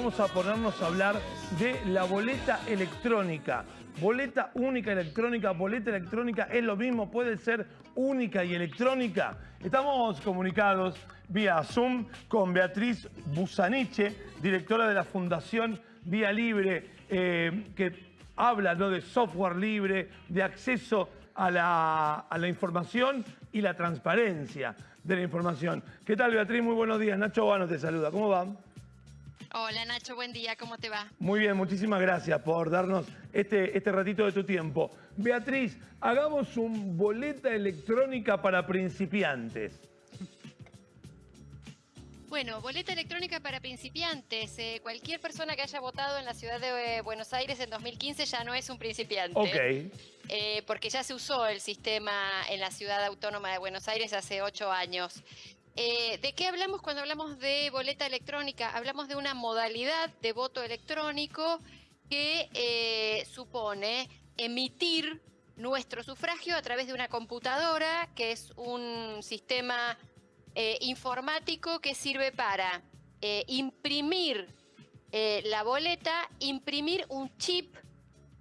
vamos a ponernos a hablar de la boleta electrónica. Boleta única electrónica, boleta electrónica es lo mismo, puede ser única y electrónica. Estamos comunicados vía Zoom con Beatriz Busaniche, directora de la Fundación Vía Libre, eh, que habla ¿no? de software libre, de acceso a la, a la información y la transparencia de la información. ¿Qué tal, Beatriz? Muy buenos días. Nacho Bano te saluda. ¿Cómo va? Hola Nacho, buen día, ¿cómo te va? Muy bien, muchísimas gracias por darnos este, este ratito de tu tiempo. Beatriz, hagamos un boleta electrónica para principiantes. Bueno, boleta electrónica para principiantes. Eh, cualquier persona que haya votado en la ciudad de eh, Buenos Aires en 2015 ya no es un principiante. Ok. Eh, porque ya se usó el sistema en la ciudad autónoma de Buenos Aires hace ocho años. ¿De qué hablamos cuando hablamos de boleta electrónica? Hablamos de una modalidad de voto electrónico que supone emitir nuestro sufragio a través de una computadora, que es un sistema eh, informático que sirve para eh, imprimir eh, la boleta, imprimir un chip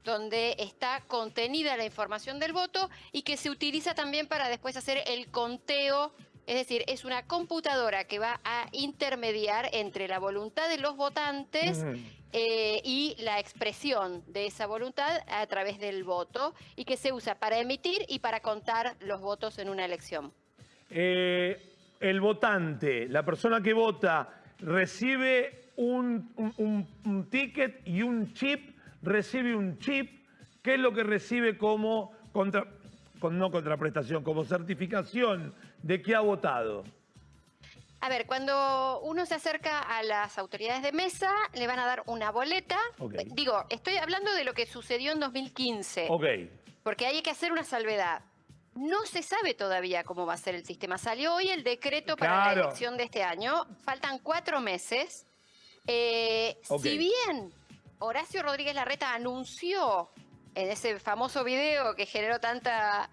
donde está contenida la información del voto y que se utiliza también para después hacer el conteo. Es decir, es una computadora que va a intermediar entre la voluntad de los votantes y la expresión de esa voluntad a través del voto y que se usa para emitir y para contar los votos en una elección. Eh, el votante, la persona que vota, recibe un, ticket y un chip, recibe un chip, ¿qué es lo que recibe como, contra, no contraprestación, como certificación de que ha votado? A ver, cuando uno se acerca a las autoridades de mesa, le van a dar una boleta. Digo, estoy hablando de lo que sucedió en 2015. Ok. Porque hay que hacer una salvedad. No se sabe todavía cómo va a ser el sistema. Salió hoy el decreto para la elección de este año. Faltan cuatro meses. Eh, si bien Horacio Rodríguez Larreta anunció en ese famoso video que generó tanta,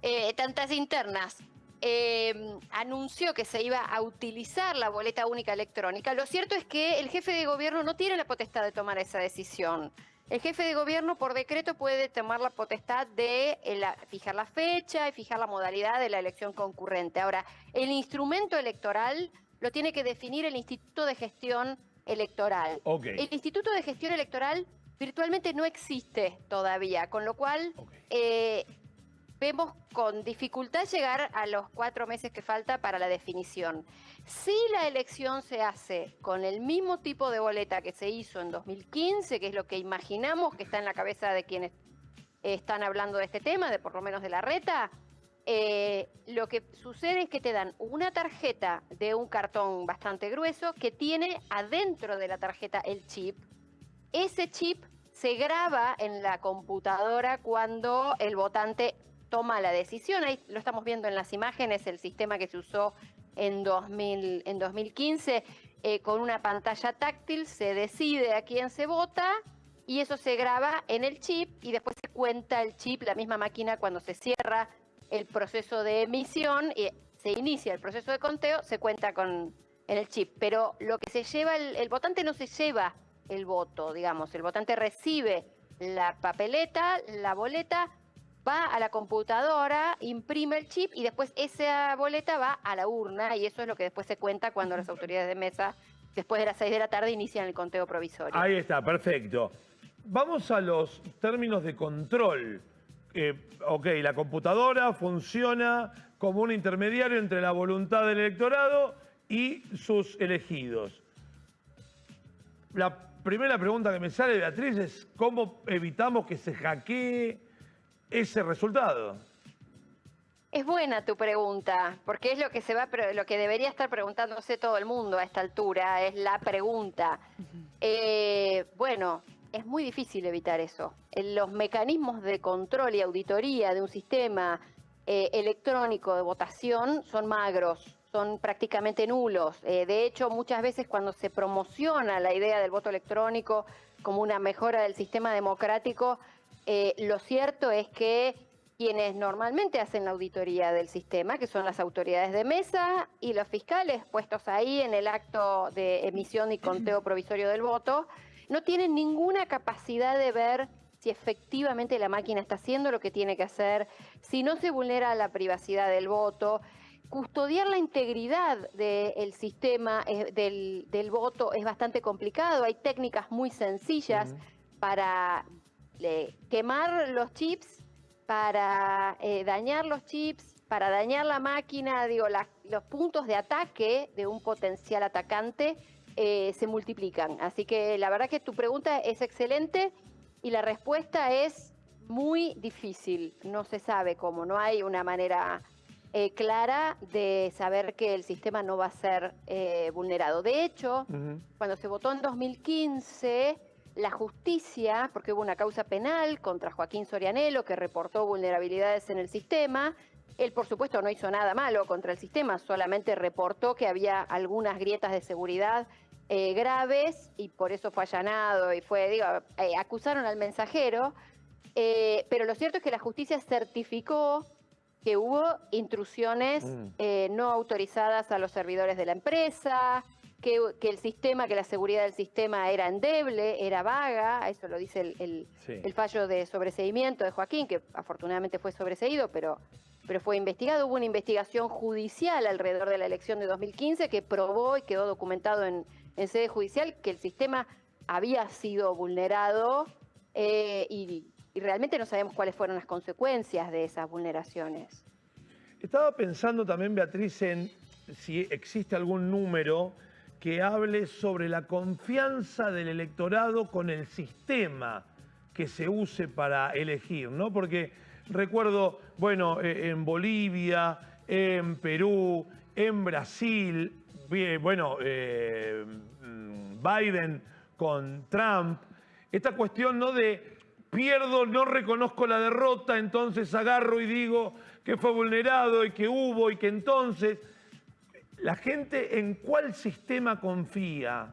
eh, tantas internas, eh, anunció que se iba a utilizar la boleta única electrónica, lo cierto es que el jefe de gobierno no tiene la potestad de tomar esa decisión. El jefe de gobierno por decreto puede tomar la potestad de eh, fijar la fecha y fijar la modalidad de la elección concurrente. Ahora, el instrumento electoral lo tiene que definir el Instituto de Gestión Electoral. El Instituto de Gestión Electoral virtualmente no existe todavía, con lo cual eh, vemos con dificultad llegar a los cuatro meses que falta para la definición. Si la elección se hace con el mismo tipo de boleta que se hizo en 2015, que es lo que imaginamos que está en la cabeza de quienes están hablando de este tema, de por lo menos de la reta, eh, lo que sucede es que te dan una tarjeta de un cartón bastante grueso que tiene adentro de la tarjeta el chip. Ese chip se graba en la computadora cuando el votante toma la decisión. Ahí lo estamos viendo en las imágenes, el sistema que se usó en, 2000, en 2015 eh, con una pantalla táctil, se decide a quién se vota y eso se graba en el chip y después se cuenta el chip, la misma máquina cuando se cierra el proceso de emisión y se inicia el proceso de conteo, se cuenta con en el chip. Pero lo que se lleva, el votante no se lleva el voto, digamos, el votante recibe la papeleta, la boleta, va a la computadora, imprime el chip y después esa boleta va a la urna y eso es lo que después se cuenta cuando las autoridades de mesa, después de las 6 de la tarde, inician el conteo provisorio. Ahí está, perfecto. Vamos a los términos de control. Eh, ok, la computadora funciona como un intermediario entre la voluntad del electorado y sus elegidos. La primera pregunta que me sale, Beatriz, es cómo evitamos que se hackee ese resultado? Es buena tu pregunta, porque es lo que se va, lo que debería estar preguntándose todo el mundo a esta altura, es la pregunta. Eh, bueno, es muy difícil evitar eso. Los mecanismos de control y auditoría de un sistema eh, electrónico de votación son magros, son prácticamente nulos. Eh, de hecho, muchas veces cuando se promociona la idea del voto electrónico como una mejora del sistema democrático, eh, lo cierto es que quienes normalmente hacen la auditoría del sistema, que son las autoridades de mesa y los fiscales puestos ahí en el acto de emisión y conteo provisorio del voto, no tienen ninguna capacidad de ver si efectivamente la máquina está haciendo lo que tiene que hacer, si no se vulnera la privacidad del voto. Custodiar la integridad del sistema eh, del, voto es bastante complicado. Hay técnicas muy sencillas para quemar los chips para eh, dañar los chips, para dañar la máquina, digo, los puntos de ataque de un potencial atacante eh, se multiplican. Así que la verdad que tu pregunta es excelente y la respuesta es muy difícil. No se sabe cómo, no hay una manera eh, clara de saber que el sistema no va a ser vulnerado. De hecho, cuando se votó en 2015 la justicia, porque hubo una causa penal contra Joaquín Sorianelo que reportó vulnerabilidades en el sistema. Él, por supuesto, no hizo nada malo contra el sistema, solamente reportó que había algunas grietas de seguridad eh, graves y por eso fue allanado y fue, digo, eh, acusaron al mensajero. Eh, pero lo cierto es que la justicia certificó que hubo intrusiones mm. no autorizadas a los servidores de la empresa, que, el sistema, que la seguridad del sistema era endeble, era vaga, eso lo dice el, fallo de sobreseimiento de Joaquín, que afortunadamente fue sobreseído, pero, pero fue investigado. Hubo una investigación judicial alrededor de la elección de 2015 que probó y quedó documentado en, sede judicial que el sistema había sido vulnerado eh, y, y realmente no sabemos cuáles fueron las consecuencias de esas vulneraciones. Estaba pensando también, Beatriz, en si existe algún número que hable sobre la confianza del electorado con el sistema que se use para elegir, ¿no? Porque recuerdo, bueno, eh, en Bolivia, en Perú, en Brasil, bueno, eh, Biden con Trump, esta cuestión, ¿no? De pierdo, no reconozco la derrota, entonces agarro y digo que fue vulnerado y que hubo y que entonces ¿La gente en cuál sistema confía?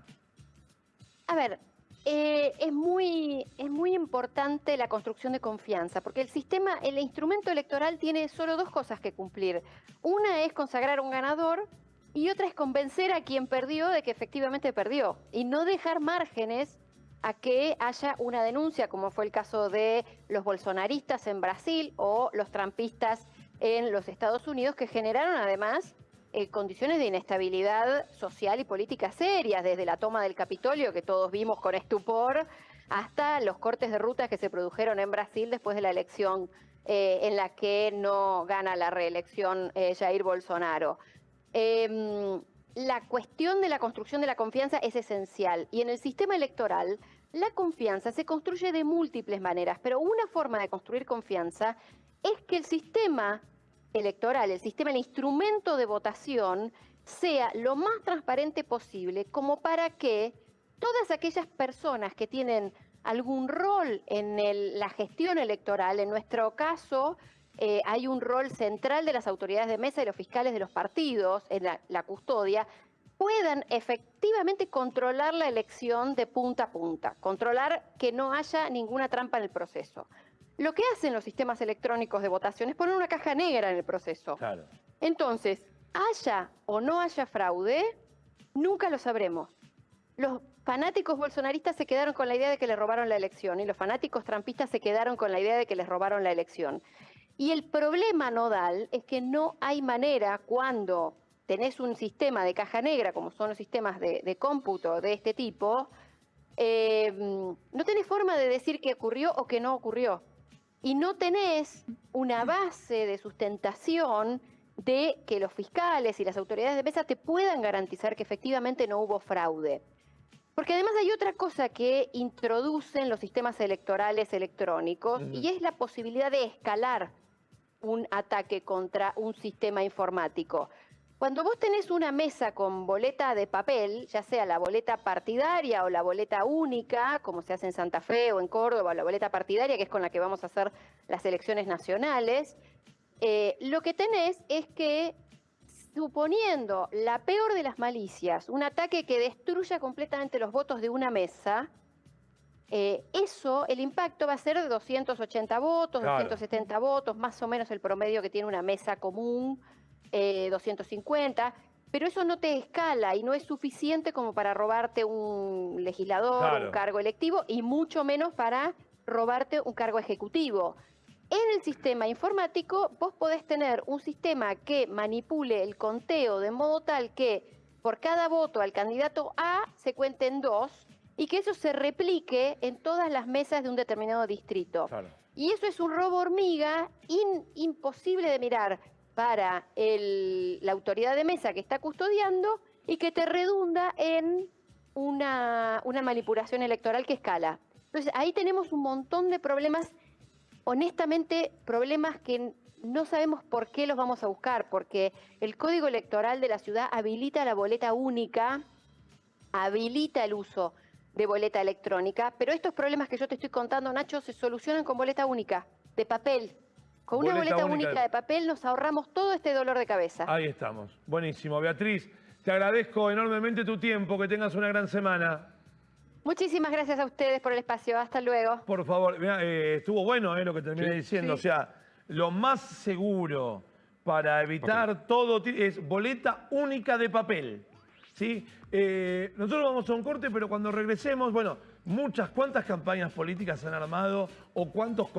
A ver, eh, es, muy, es muy importante la construcción de confianza, porque el sistema, el instrumento electoral tiene solo dos cosas que cumplir. Una es consagrar un ganador y otra es convencer a quien perdió de que efectivamente perdió y no dejar márgenes a que haya una denuncia, como fue el caso de los bolsonaristas en Brasil o los trampistas en los Estados Unidos, que generaron además eh, condiciones de inestabilidad social y política serias, desde la toma del Capitolio, que todos vimos con estupor, hasta los cortes de rutas que se produjeron en Brasil después de la elección eh, en la que no gana la reelección eh, Jair Bolsonaro. Em, la cuestión de la construcción de la confianza es esencial y en el sistema electoral la confianza se construye de múltiples maneras, pero una forma de construir confianza es que el sistema electoral, el sistema, el instrumento de votación, sea lo más transparente posible como para que todas aquellas personas que tienen algún rol en la gestión electoral, en nuestro caso, eh, hay un rol central de las autoridades de mesa y los fiscales de los partidos en la, custodia, puedan efectivamente controlar la elección de punta a punta, controlar que no haya ninguna trampa en el proceso. Lo que hacen los sistemas electrónicos de votación es poner una caja negra en el proceso. Claro. Entonces, haya o no haya fraude, nunca lo sabremos. Los fanáticos bolsonaristas se quedaron con la idea de que les robaron la elección y los fanáticos trampistas se quedaron con la idea de que les robaron la elección. Y el problema nodal es que no hay manera cuando tenés un sistema de caja negra, como son los sistemas de, cómputo de este tipo, eh, no tenés forma de decir qué ocurrió o qué no ocurrió y no tenés una base de sustentación de que los fiscales y las autoridades de mesa te puedan garantizar que efectivamente no hubo fraude. Porque además hay otra cosa que introducen los sistemas electorales electrónicos y es la posibilidad de escalar un ataque contra un sistema informático. Cuando vos tenés una mesa con boleta de papel, ya sea la boleta partidaria o la boleta única, como se hace en Santa Fe o en Córdoba, la boleta partidaria, que es con la que vamos a hacer las elecciones nacionales, eh, lo que tenés es que, suponiendo la peor de las malicias, un ataque que destruya completamente los votos de una mesa, eh, eso, el impacto va a ser de 280 votos, 270 votos, más o menos el promedio que tiene una mesa común, 250, eh, pero eso no te escala y no es suficiente como para robarte un legislador, un cargo electivo y mucho menos para robarte un cargo ejecutivo. En el sistema informático vos podés tener un sistema que manipule el conteo de modo tal que por cada voto al candidato A se cuenten dos y que eso se replique en todas las mesas de un determinado distrito. Y eso es un robo hormiga imposible de mirar para la autoridad de mesa que está custodiando y que te redunda en una, una manipulación electoral que escala. Entonces ahí tenemos un montón de problemas, honestamente problemas que no sabemos por qué los vamos a buscar, porque el código electoral de la ciudad habilita la boleta única, habilita el uso de boleta electrónica, pero estos problemas que yo te estoy contando, Nacho, se solucionan con boleta única, de papel. Con una boleta única, de papel nos ahorramos todo este dolor de cabeza. Ahí estamos. Buenísimo. Beatriz, te agradezco enormemente tu tiempo. Que tengas una gran semana. Muchísimas gracias a ustedes por el espacio. Hasta luego. Por favor, eh, estuvo bueno eh, lo que terminé diciendo. O sea, lo más seguro para evitar todo es boleta única de papel. ¿sí? Eh, nosotros vamos a un corte, pero cuando regresemos, bueno, muchas, ¿cuántas campañas políticas han armado o cuántos